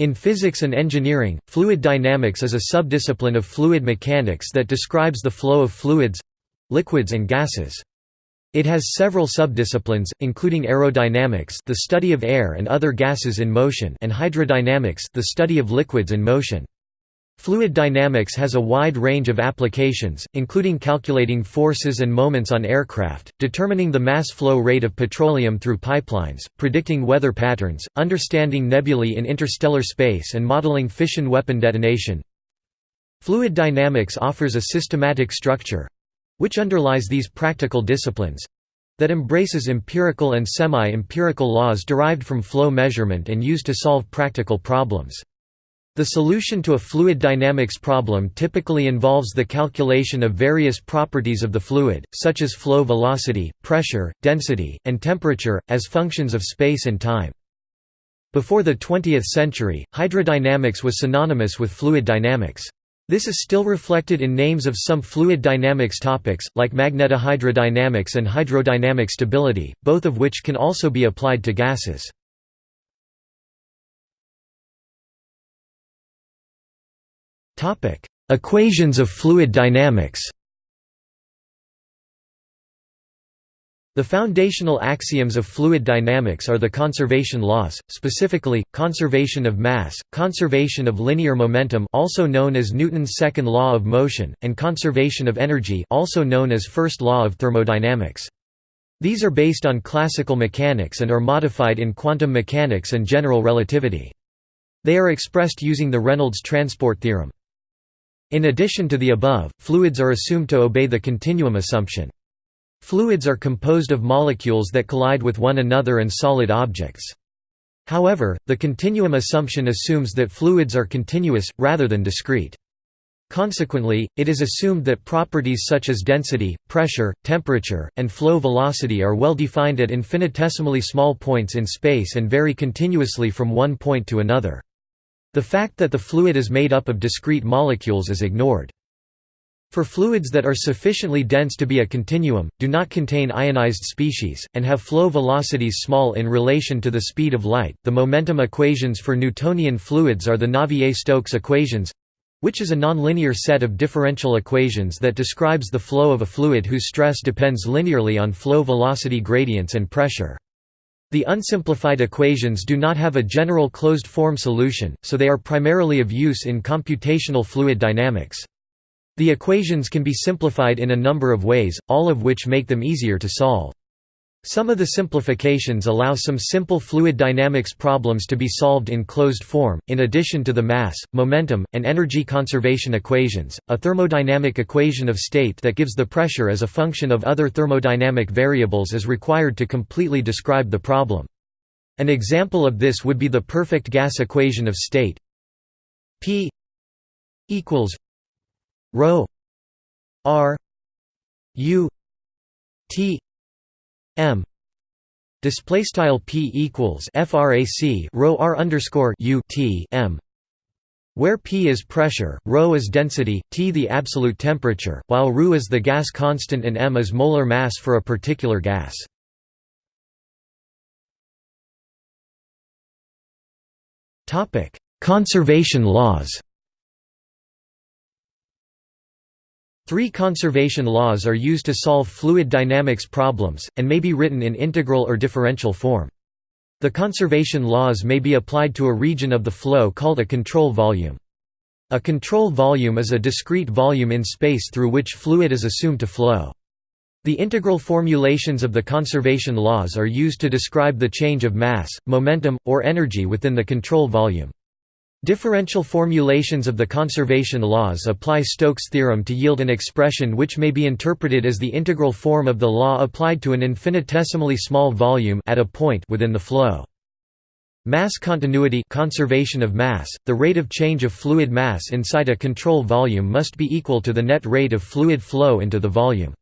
In physics and engineering, fluid dynamics is a subdiscipline of fluid mechanics that describes the flow of fluids—liquids and gases. It has several subdisciplines, including aerodynamics the study of air and other gases in motion and hydrodynamics the study of liquids in motion. Fluid dynamics has a wide range of applications, including calculating forces and moments on aircraft, determining the mass flow rate of petroleum through pipelines, predicting weather patterns, understanding nebulae in interstellar space and modeling fission weapon detonation. Fluid dynamics offers a systematic structure—which underlies these practical disciplines—that embraces empirical and semi-empirical laws derived from flow measurement and used to solve practical problems. The solution to a fluid dynamics problem typically involves the calculation of various properties of the fluid, such as flow velocity, pressure, density, and temperature, as functions of space and time. Before the 20th century, hydrodynamics was synonymous with fluid dynamics. This is still reflected in names of some fluid dynamics topics, like magnetohydrodynamics and hydrodynamic stability, both of which can also be applied to gases. Equations of fluid dynamics The foundational axioms of fluid dynamics are the conservation laws, specifically, conservation of mass, conservation of linear momentum also known as Newton's second law of motion, and conservation of energy also known as first law of thermodynamics. These are based on classical mechanics and are modified in quantum mechanics and general relativity. They are expressed using the Reynolds transport theorem. In addition to the above, fluids are assumed to obey the continuum assumption. Fluids are composed of molecules that collide with one another and solid objects. However, the continuum assumption assumes that fluids are continuous, rather than discrete. Consequently, it is assumed that properties such as density, pressure, temperature, and flow velocity are well defined at infinitesimally small points in space and vary continuously from one point to another. The fact that the fluid is made up of discrete molecules is ignored. For fluids that are sufficiently dense to be a continuum, do not contain ionized species, and have flow velocities small in relation to the speed of light, the momentum equations for Newtonian fluids are the Navier-Stokes equations which is a nonlinear set of differential equations that describes the flow of a fluid whose stress depends linearly on flow velocity gradients and pressure. The unsimplified equations do not have a general closed-form solution, so they are primarily of use in computational fluid dynamics. The equations can be simplified in a number of ways, all of which make them easier to solve. Some of the simplifications allow some simple fluid dynamics problems to be solved in closed form, in addition to the mass, momentum, and energy conservation equations. A thermodynamic equation of state that gives the pressure as a function of other thermodynamic variables is required to completely describe the problem. An example of this would be the perfect gas equation of state P equals rho r u t m. Display style p equals frac rho r underscore u t m. Where p is pressure, ρ is density, t the absolute temperature, while ρ is the gas constant and m is molar mass for a particular gas. Conservation laws Three conservation laws are used to solve fluid dynamics problems, and may be written in integral or differential form. The conservation laws may be applied to a region of the flow called a control volume. A control volume is a discrete volume in space through which fluid is assumed to flow. The integral formulations of the conservation laws are used to describe the change of mass, momentum, or energy within the control volume. Differential formulations of the conservation laws apply Stokes' theorem to yield an expression which may be interpreted as the integral form of the law applied to an infinitesimally small volume at a point within the flow. Mass continuity conservation of mass, the rate of change of fluid mass inside a control volume must be equal to the net rate of fluid flow into the volume.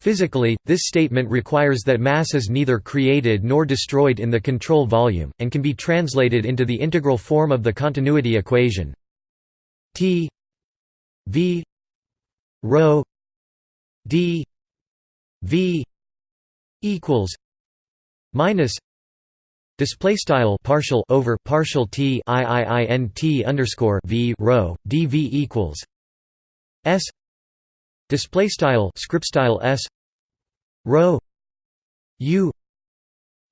Physically, this statement requires that mass is neither created nor destroyed in the control volume, and can be translated into the integral form of the continuity equation. T v rho d v equals minus Display style partial over partial t i i i n t underscore v rho dv equals s display style script style s. Rho. U.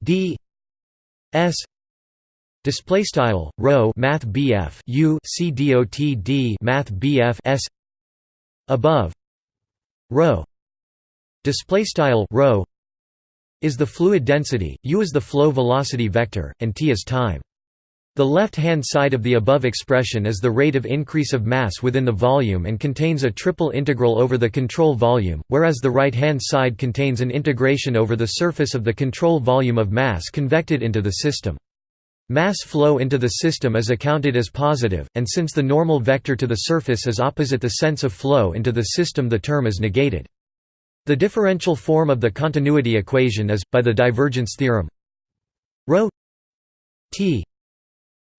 D. S. Display style rho math bf u c dot d math bf s. Above. Rho. Display style rho. Is the fluid density, u is the flow velocity vector, and t is time. The left-hand side of the above expression is the rate of increase of mass within the volume and contains a triple integral over the control volume, whereas the right-hand side contains an integration over the surface of the control volume of mass convected into the system. Mass flow into the system is accounted as positive, and since the normal vector to the surface is opposite the sense of flow into the system the term is negated. The differential form of the continuity equation is, by the divergence theorem ρ t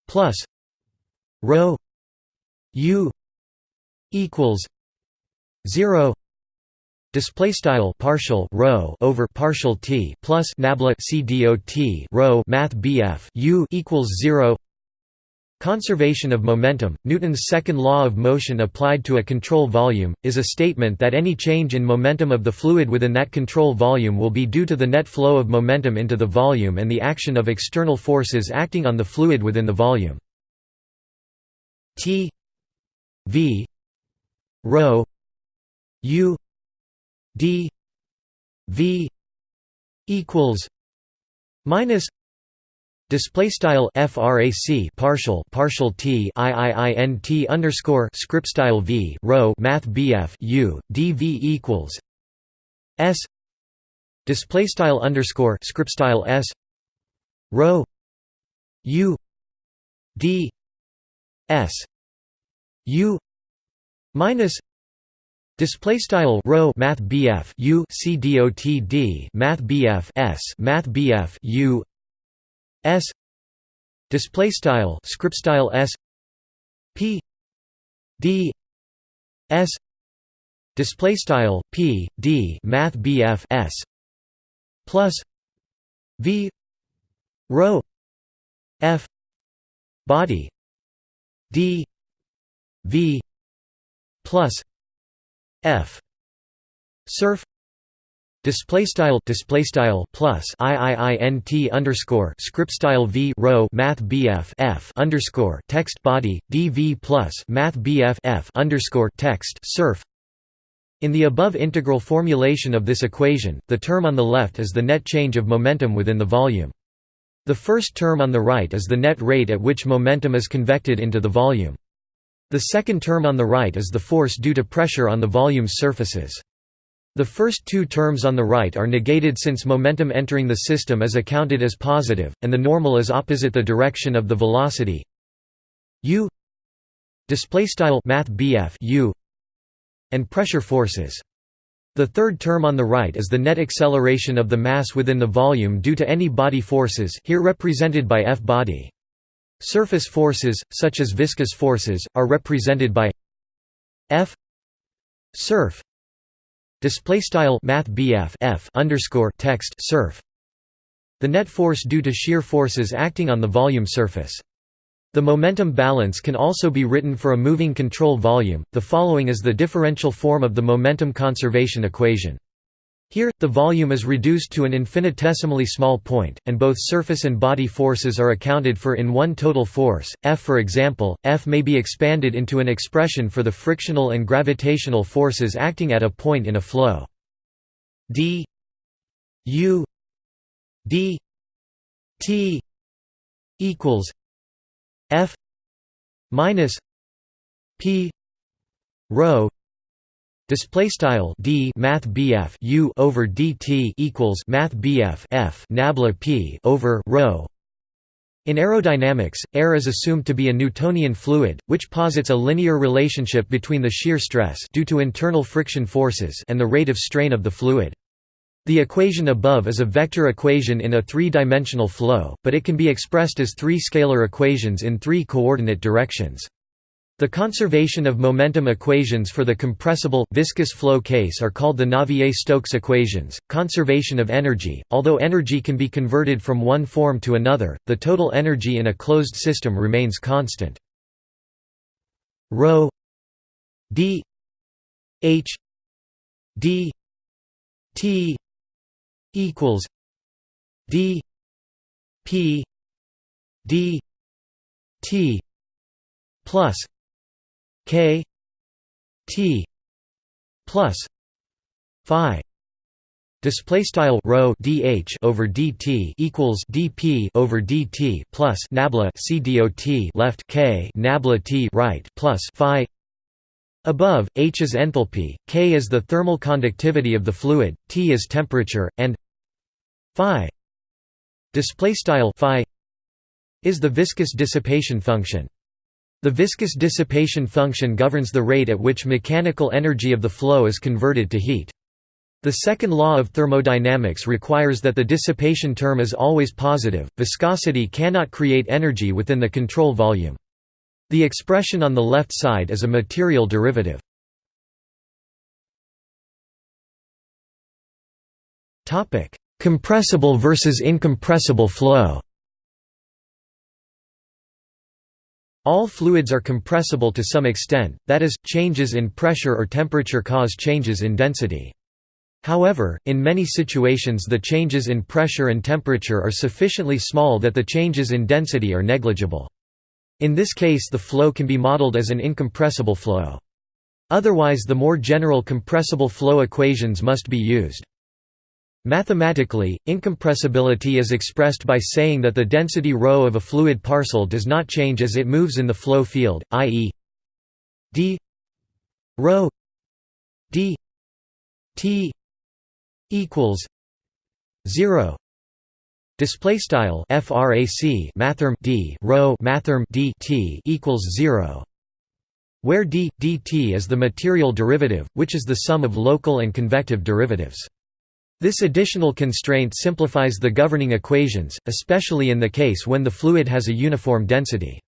plus ρ u equals 0 display style partial rho over partial t plus nabla c dot rho math bf u equals 0 Conservation of momentum, Newton's second law of motion applied to a control volume, is a statement that any change in momentum of the fluid within that control volume will be due to the net flow of momentum into the volume and the action of external forces acting on the fluid within the volume. T v rho u d v equals minus Display style frac partial partial t iiint underscore script style v rho math bf u dv equals s display style underscore script style s rho u d s u minus Display style rho math BF U C dot D math BF S math BF U S display style script style S P D S display style P D math BF S plus V rho F body D V plus F surf display style display style plus iiint underscore script style v rho math bf f underscore text body dv plus math bf f underscore text surf in the above integral formulation of this equation, the term on the left is the net change of momentum within the volume. The first term on the right is the net rate at which momentum is convected into the volume. The second term on the right is the force due to pressure on the volume's surfaces. The first two terms on the right are negated since momentum entering the system is accounted as positive, and the normal is opposite the direction of the velocity u u and pressure forces. The third term on the right is the net acceleration of the mass within the volume due to any body forces here represented by F body. Surface forces, such as viscous forces, are represented by F surf Display style Math F underscore text surf. The net force due to shear forces acting on the volume surface. The momentum balance can also be written for a moving control volume. The following is the differential form of the momentum conservation equation. Here, the volume is reduced to an infinitesimally small point, and both surface and body forces are accounted for in one total force. F for example, F may be expanded into an expression for the frictional and gravitational forces acting at a point in a flow. d u d t equals F minus p rho Display style d math bf u over dt equals math bf f nabla p over rho. In aerodynamics, air is assumed to be a Newtonian fluid, which posits a linear relationship between the shear stress due to internal friction forces and the rate of strain of the fluid. The equation above is a vector equation in a three-dimensional flow, but it can be expressed as three scalar equations in three coordinate directions. The conservation of momentum equations for the compressible, viscous flow case are called the Navier-Stokes equations. Conservation of energy Although energy can be converted from one form to another, the total energy in a closed system remains constant. Rho d h d t equals d p d t plus k t plus phi. Display style rho dh over dt equals dp over dt plus nabla c dot left k nabla t right plus phi. Above h is enthalpy k is the thermal conductivity of the fluid t is temperature and phi. Display style phi is the viscous dissipation function the viscous dissipation function governs the rate at which mechanical energy of the flow is converted to heat. The second law of thermodynamics requires that the dissipation term is always positive. Viscosity cannot create energy within the control volume. The expression on the left side is a material derivative. Topic: Compressible versus incompressible flow. All fluids are compressible to some extent, that is, changes in pressure or temperature cause changes in density. However, in many situations the changes in pressure and temperature are sufficiently small that the changes in density are negligible. In this case the flow can be modeled as an incompressible flow. Otherwise the more general compressible flow equations must be used. Mathematically, incompressibility is expressed by saying that the density ρ of a fluid parcel does not change as it moves in the flow field, i.e. d ρ d t equals 0 display style frac mathrm d rho mathrm d t equals 0 where d dt is the material derivative which is the sum of local and convective derivatives this additional constraint simplifies the governing equations, especially in the case when the fluid has a uniform density.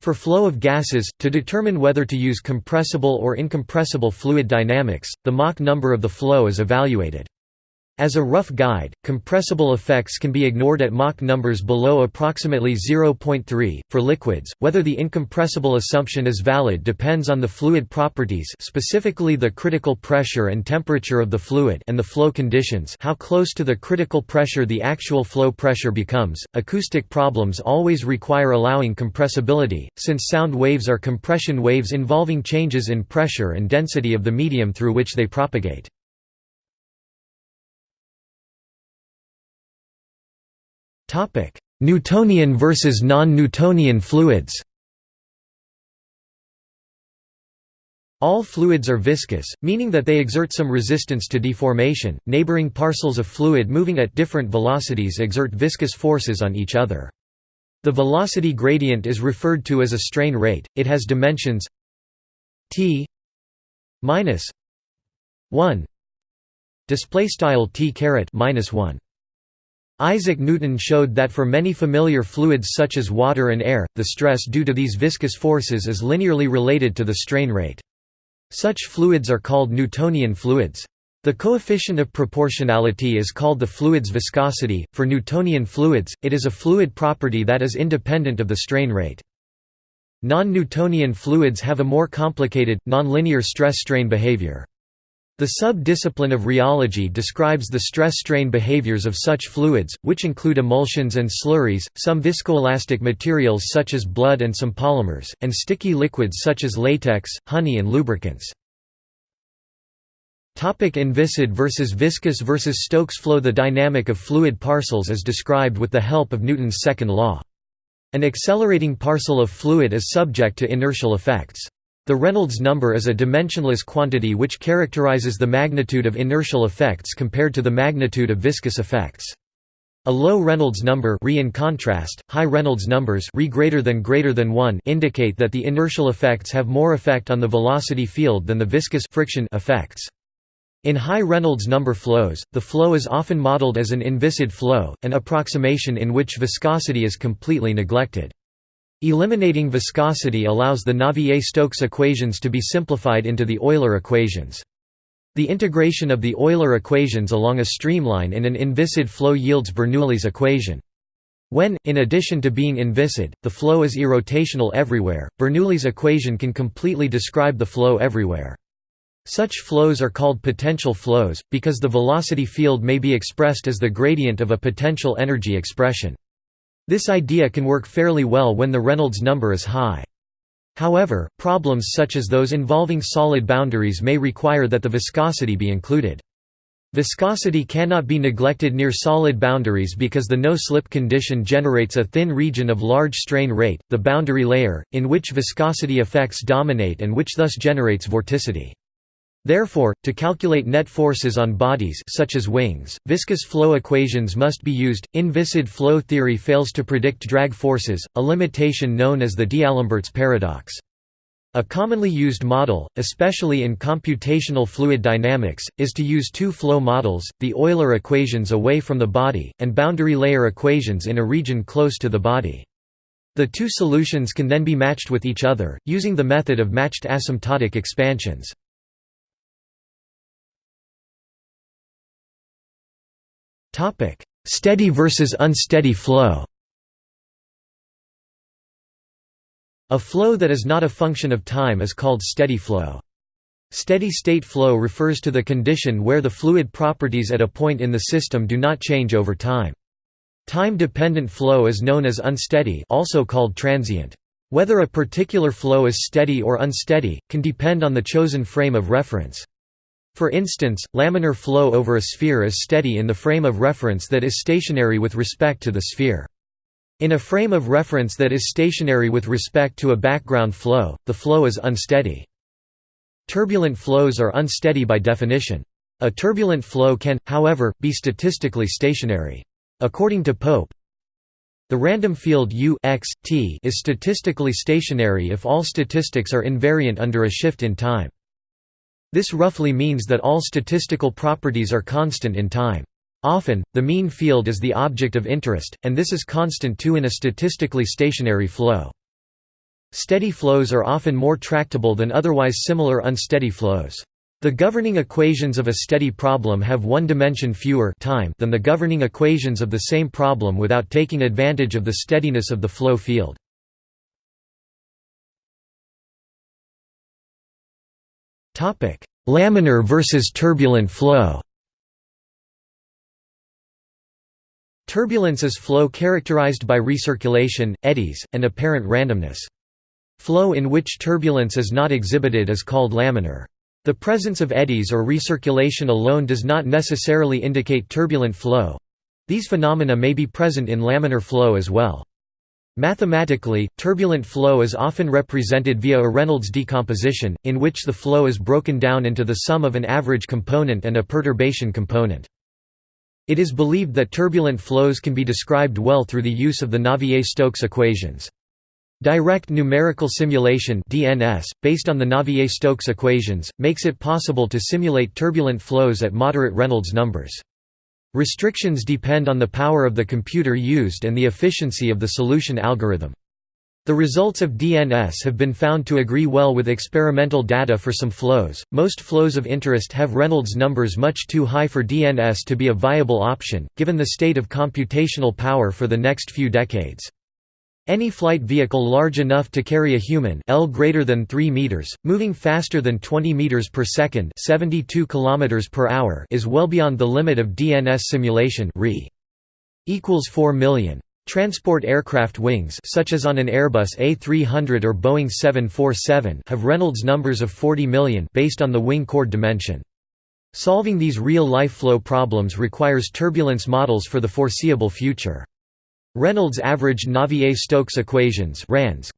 For flow of gases, to determine whether to use compressible or incompressible fluid dynamics, the Mach number of the flow is evaluated. As a rough guide, compressible effects can be ignored at Mach numbers below approximately 0.3. For liquids, whether the incompressible assumption is valid depends on the fluid properties, specifically the critical pressure and temperature of the fluid and the flow conditions, how close to the critical pressure the actual flow pressure becomes. Acoustic problems always require allowing compressibility, since sound waves are compression waves involving changes in pressure and density of the medium through which they propagate. Topic: Newtonian versus non-Newtonian fluids. All fluids are viscous, meaning that they exert some resistance to deformation. Neighboring parcels of fluid moving at different velocities exert viscous forces on each other. The velocity gradient is referred to as a strain rate. It has dimensions t minus 1 display style t caret minus 1 Isaac Newton showed that for many familiar fluids such as water and air, the stress due to these viscous forces is linearly related to the strain rate. Such fluids are called Newtonian fluids. The coefficient of proportionality is called the fluid's viscosity. For Newtonian fluids, it is a fluid property that is independent of the strain rate. Non-Newtonian fluids have a more complicated, nonlinear stress-strain behavior. The sub-discipline of rheology describes the stress-strain behaviors of such fluids, which include emulsions and slurries, some viscoelastic materials such as blood and some polymers, and sticky liquids such as latex, honey and lubricants. Topic inviscid versus viscous versus Stokes flow The dynamic of fluid parcels is described with the help of Newton's second law. An accelerating parcel of fluid is subject to inertial effects. The Reynolds number is a dimensionless quantity which characterizes the magnitude of inertial effects compared to the magnitude of viscous effects. A low Reynolds number re in contrast, high Reynolds numbers re greater than greater than 1 indicate that the inertial effects have more effect on the velocity field than the viscous friction effects. In high Reynolds number flows, the flow is often modeled as an inviscid flow, an approximation in which viscosity is completely neglected. Eliminating viscosity allows the Navier-Stokes equations to be simplified into the Euler equations. The integration of the Euler equations along a streamline in an inviscid flow yields Bernoulli's equation. When, in addition to being inviscid, the flow is irrotational everywhere, Bernoulli's equation can completely describe the flow everywhere. Such flows are called potential flows, because the velocity field may be expressed as the gradient of a potential energy expression. This idea can work fairly well when the Reynolds number is high. However, problems such as those involving solid boundaries may require that the viscosity be included. Viscosity cannot be neglected near solid boundaries because the no-slip condition generates a thin region of large strain rate, the boundary layer, in which viscosity effects dominate and which thus generates vorticity. Therefore, to calculate net forces on bodies such as wings, viscous flow equations must be used. Inviscid flow theory fails to predict drag forces, a limitation known as the D'Alembert's paradox. A commonly used model, especially in computational fluid dynamics, is to use two flow models, the Euler equations away from the body, and boundary layer equations in a region close to the body. The two solutions can then be matched with each other, using the method of matched asymptotic expansions. Steady versus unsteady flow A flow that is not a function of time is called steady flow. Steady-state flow refers to the condition where the fluid properties at a point in the system do not change over time. Time-dependent flow is known as unsteady also called transient. Whether a particular flow is steady or unsteady, can depend on the chosen frame of reference. For instance, laminar flow over a sphere is steady in the frame of reference that is stationary with respect to the sphere. In a frame of reference that is stationary with respect to a background flow, the flow is unsteady. Turbulent flows are unsteady by definition. A turbulent flow can, however, be statistically stationary. According to Pope, the random field U x, t is statistically stationary if all statistics are invariant under a shift in time. This roughly means that all statistical properties are constant in time. Often, the mean field is the object of interest, and this is constant too in a statistically stationary flow. Steady flows are often more tractable than otherwise similar unsteady flows. The governing equations of a steady problem have one dimension fewer time than the governing equations of the same problem without taking advantage of the steadiness of the flow field. Laminar versus turbulent flow Turbulence is flow characterized by recirculation, eddies, and apparent randomness. Flow in which turbulence is not exhibited is called laminar. The presence of eddies or recirculation alone does not necessarily indicate turbulent flow. These phenomena may be present in laminar flow as well. Mathematically, turbulent flow is often represented via a Reynolds decomposition, in which the flow is broken down into the sum of an average component and a perturbation component. It is believed that turbulent flows can be described well through the use of the Navier-Stokes equations. Direct numerical simulation DNS, based on the Navier-Stokes equations, makes it possible to simulate turbulent flows at moderate Reynolds numbers. Restrictions depend on the power of the computer used and the efficiency of the solution algorithm. The results of DNS have been found to agree well with experimental data for some flows. Most flows of interest have Reynolds numbers much too high for DNS to be a viable option, given the state of computational power for the next few decades. Any flight vehicle large enough to carry a human L greater than 3 meters, moving faster than 20 meters per second, 72 kilometers per hour is well beyond the limit of DNS simulation Re equals 4 million. Transport aircraft wings such as on an Airbus A300 or Boeing 747 have Reynolds numbers of 40 million based on the wing chord dimension. Solving these real-life flow problems requires turbulence models for the foreseeable future. Reynolds averaged Navier-Stokes equations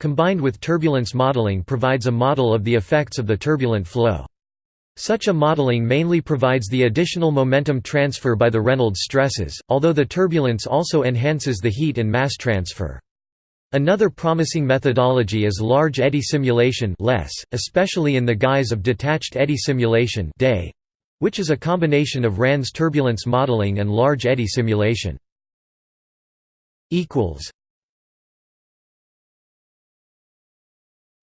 combined with turbulence modeling provides a model of the effects of the turbulent flow. Such a modeling mainly provides the additional momentum transfer by the Reynolds stresses, although the turbulence also enhances the heat and mass transfer. Another promising methodology is large eddy simulation especially in the guise of detached eddy simulation which is a combination of RANS turbulence modeling and large eddy simulation equals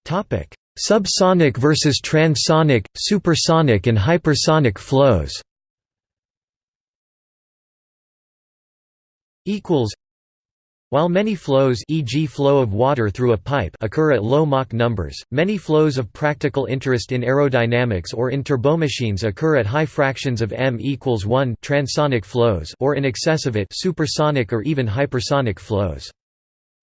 Topic: Subsonic versus transonic, supersonic and hypersonic flows. Equals while many flows e.g. flow of water through a pipe occur at low Mach numbers, many flows of practical interest in aerodynamics or in turbomachines occur at high fractions of m equals 1 transonic flows or in excess of it supersonic or even hypersonic flows.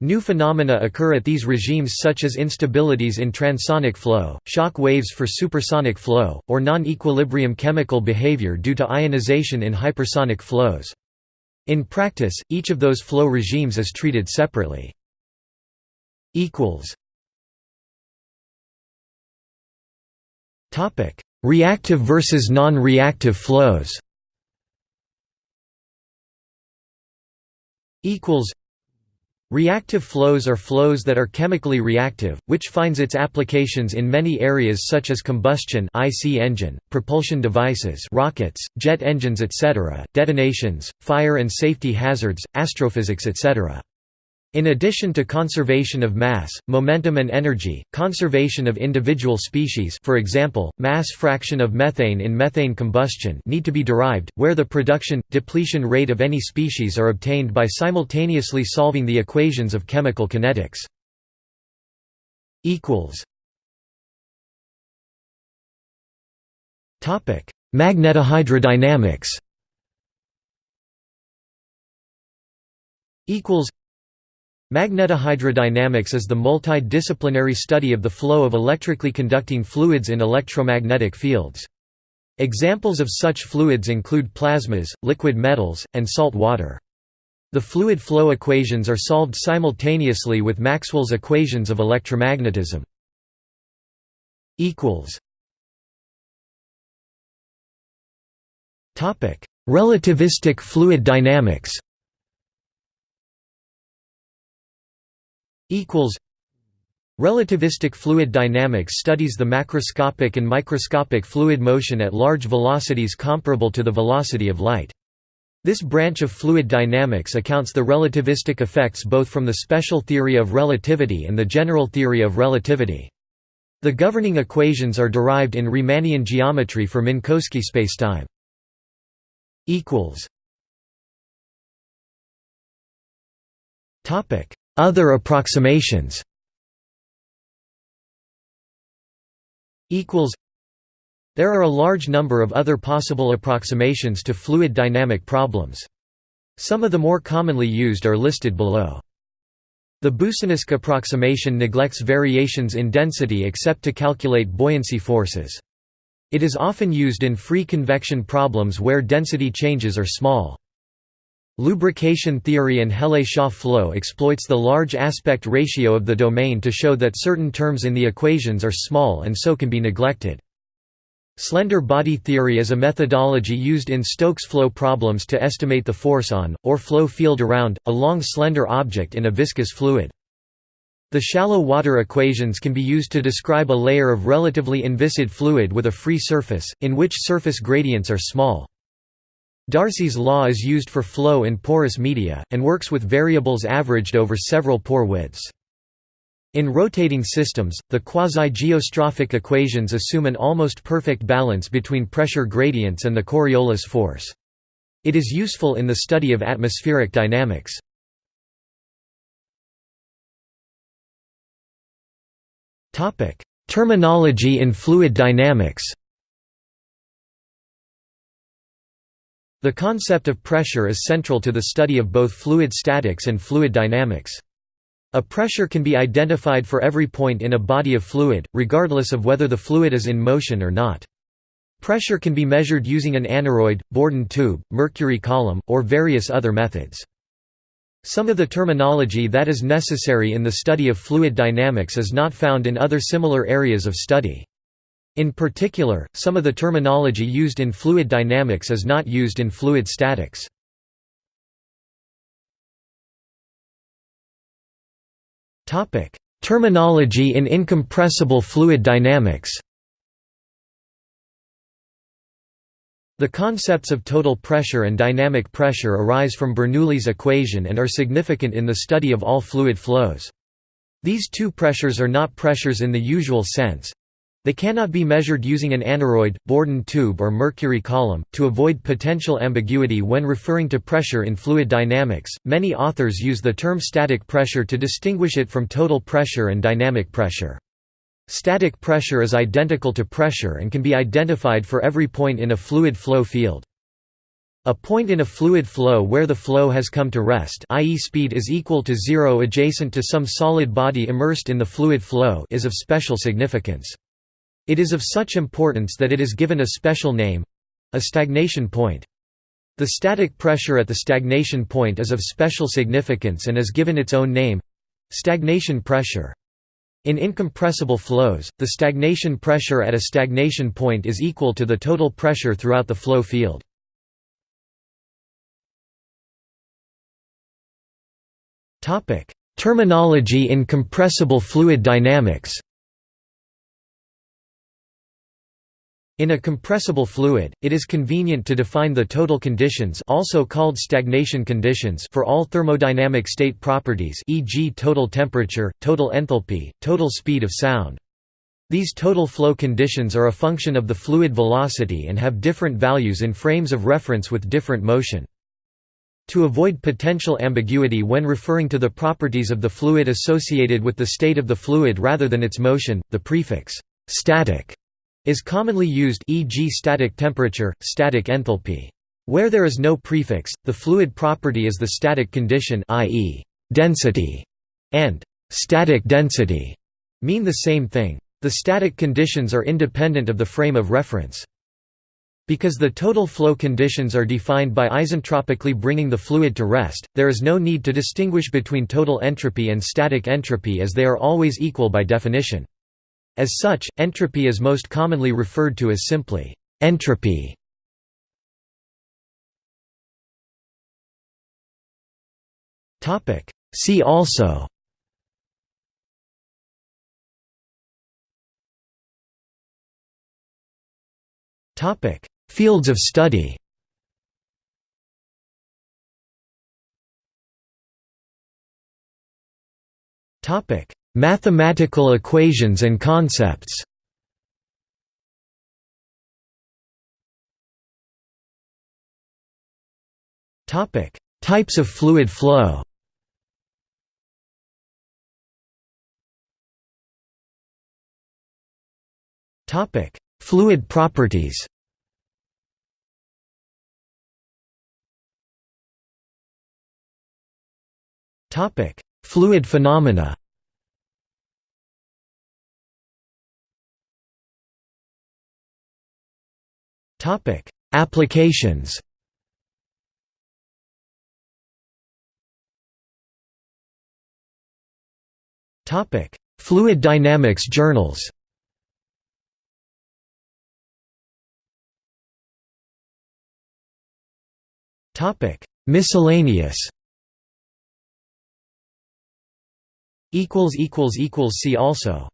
New phenomena occur at these regimes such as instabilities in transonic flow, shock waves for supersonic flow, or non-equilibrium chemical behavior due to ionization in hypersonic flows. In practice, each of those flow regimes is treated separately. Reactive versus non-reactive flows Reactive flows are flows that are chemically reactive, which finds its applications in many areas such as combustion IC engine, propulsion devices rockets, jet engines etc., detonations, fire and safety hazards, astrophysics etc. In addition to conservation of mass, momentum and energy, conservation of individual species for example, mass fraction of methane in methane combustion need to be derived, where the production, depletion rate of any species are obtained by simultaneously solving the equations of chemical kinetics. Magnetohydrodynamics Magnetohydrodynamics is the multidisciplinary study of the flow of electrically conducting fluids in electromagnetic fields. Examples of such fluids include plasmas, liquid metals, and salt water. The fluid flow equations are solved simultaneously with Maxwell's equations of electromagnetism. Relativistic fluid dynamics Relativistic fluid dynamics studies the macroscopic and microscopic fluid motion at large velocities comparable to the velocity of light. This branch of fluid dynamics accounts the relativistic effects both from the special theory of relativity and the general theory of relativity. The governing equations are derived in Riemannian geometry for Minkowski spacetime. Topic: other approximations There are a large number of other possible approximations to fluid dynamic problems. Some of the more commonly used are listed below. The Boussinesq approximation neglects variations in density except to calculate buoyancy forces. It is often used in free convection problems where density changes are small. Lubrication theory and Hele-Shaw flow exploits the large aspect ratio of the domain to show that certain terms in the equations are small and so can be neglected. Slender body theory is a methodology used in Stokes flow problems to estimate the force on, or flow field around, a long slender object in a viscous fluid. The shallow water equations can be used to describe a layer of relatively inviscid fluid with a free surface, in which surface gradients are small. Darcy's law is used for flow in porous media, and works with variables averaged over several pore widths. In rotating systems, the quasi-geostrophic equations assume an almost perfect balance between pressure gradients and the Coriolis force. It is useful in the study of atmospheric dynamics. Terminology in fluid dynamics The concept of pressure is central to the study of both fluid statics and fluid dynamics. A pressure can be identified for every point in a body of fluid, regardless of whether the fluid is in motion or not. Pressure can be measured using an aneroid, Bourdon tube, mercury column, or various other methods. Some of the terminology that is necessary in the study of fluid dynamics is not found in other similar areas of study. In particular, some of the terminology used in fluid dynamics is not used in fluid statics. Terminology in incompressible fluid dynamics The concepts of total pressure and dynamic pressure arise from Bernoulli's equation and are significant in the study of all fluid flows. These two pressures are not pressures in the usual sense. They cannot be measured using an aneroid, Bourdon tube or mercury column. To avoid potential ambiguity when referring to pressure in fluid dynamics, many authors use the term static pressure to distinguish it from total pressure and dynamic pressure. Static pressure is identical to pressure and can be identified for every point in a fluid flow field. A point in a fluid flow where the flow has come to rest i.e. speed is equal to zero adjacent to some solid body immersed in the fluid flow is of special significance. It is of such importance that it is given a special name—a stagnation point. The static pressure at the stagnation point is of special significance and is given its own name—stagnation pressure. In incompressible flows, the stagnation pressure at a stagnation point is equal to the total pressure throughout the flow field. Terminology in compressible fluid dynamics In a compressible fluid, it is convenient to define the total conditions also called stagnation conditions for all thermodynamic state properties e.g. total temperature, total enthalpy, total speed of sound. These total flow conditions are a function of the fluid velocity and have different values in frames of reference with different motion. To avoid potential ambiguity when referring to the properties of the fluid associated with the state of the fluid rather than its motion, the prefix «static» is commonly used e.g. static temperature, static enthalpy. Where there is no prefix, the fluid property is the static condition i.e. density and static density mean the same thing. The static conditions are independent of the frame of reference. Because the total flow conditions are defined by isentropically bringing the fluid to rest, there is no need to distinguish between total entropy and static entropy as they are always equal by definition. As such, entropy is most commonly referred to as simply entropy. Topic. See also Topic. Fields of study Topic Mathematical equations and concepts. Types of fluid flow. Topic: Fluid properties. Topic: Fluid phenomena Topic: Applications. Topic: Fluid dynamics journals. Topic: Miscellaneous. Equals equals equals see also.